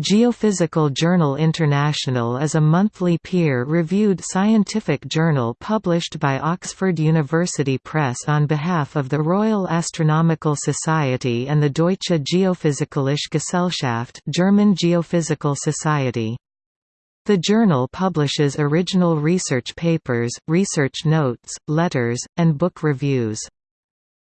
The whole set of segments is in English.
Geophysical Journal International is a monthly peer-reviewed scientific journal published by Oxford University Press on behalf of the Royal Astronomical Society and the Deutsche Geophysikalische Gesellschaft German Geophysical Society. The journal publishes original research papers, research notes, letters, and book reviews.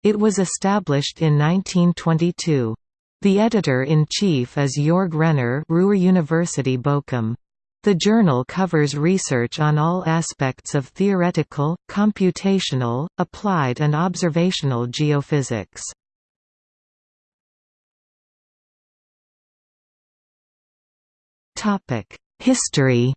It was established in 1922. The editor-in-chief is Jörg Renner Ruhr University Bochum. The journal covers research on all aspects of theoretical, computational, applied and observational geophysics. History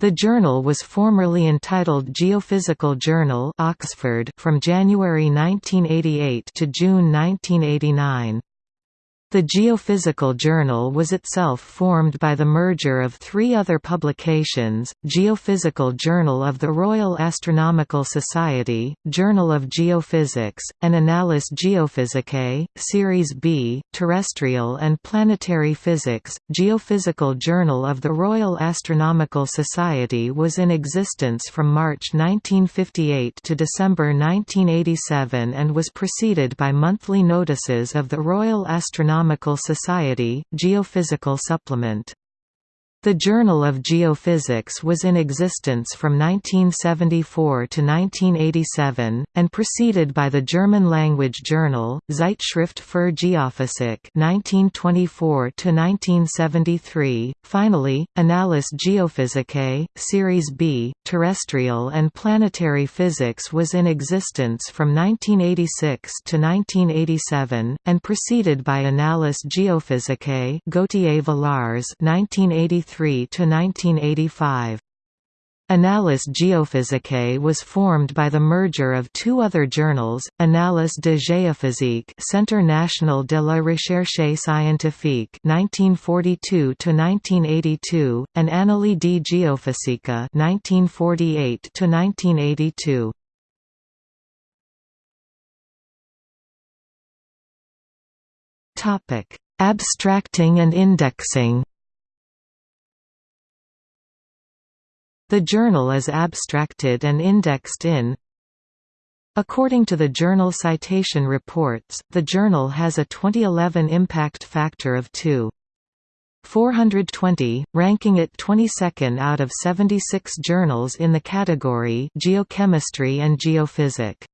The journal was formerly entitled Geophysical Journal Oxford from January 1988 to June 1989. The Geophysical Journal was itself formed by the merger of three other publications, Geophysical Journal of the Royal Astronomical Society, Journal of Geophysics, and Annales Geophysicae, Series B, Terrestrial and Planetary Physics. Geophysical Journal of the Royal Astronomical Society was in existence from March 1958 to December 1987 and was preceded by monthly notices of the Royal Astronomical Astronomical Society, Geophysical Supplement the Journal of Geophysics was in existence from 1974 to 1987, and preceded by the German-language journal, Zeitschrift für Geophysik 1924 to 1973. Finally, Annales Geophysicae, Series B, Terrestrial and Planetary Physics was in existence from 1986 to 1987, and preceded by Annales Geophysicae Gauthier Villars 1983 to 1985. Annales Geophysicae was formed by the merger of two other journals, Annales de Géophysique Centre National de la Recherche Scientifique 1942–1982, and Annali di Geofisica 1948–1982. Abstracting and indexing The journal is abstracted and indexed in According to the Journal Citation Reports, the journal has a 2011 impact factor of 2.420, ranking it 22nd out of 76 journals in the category Geochemistry and Geophysic.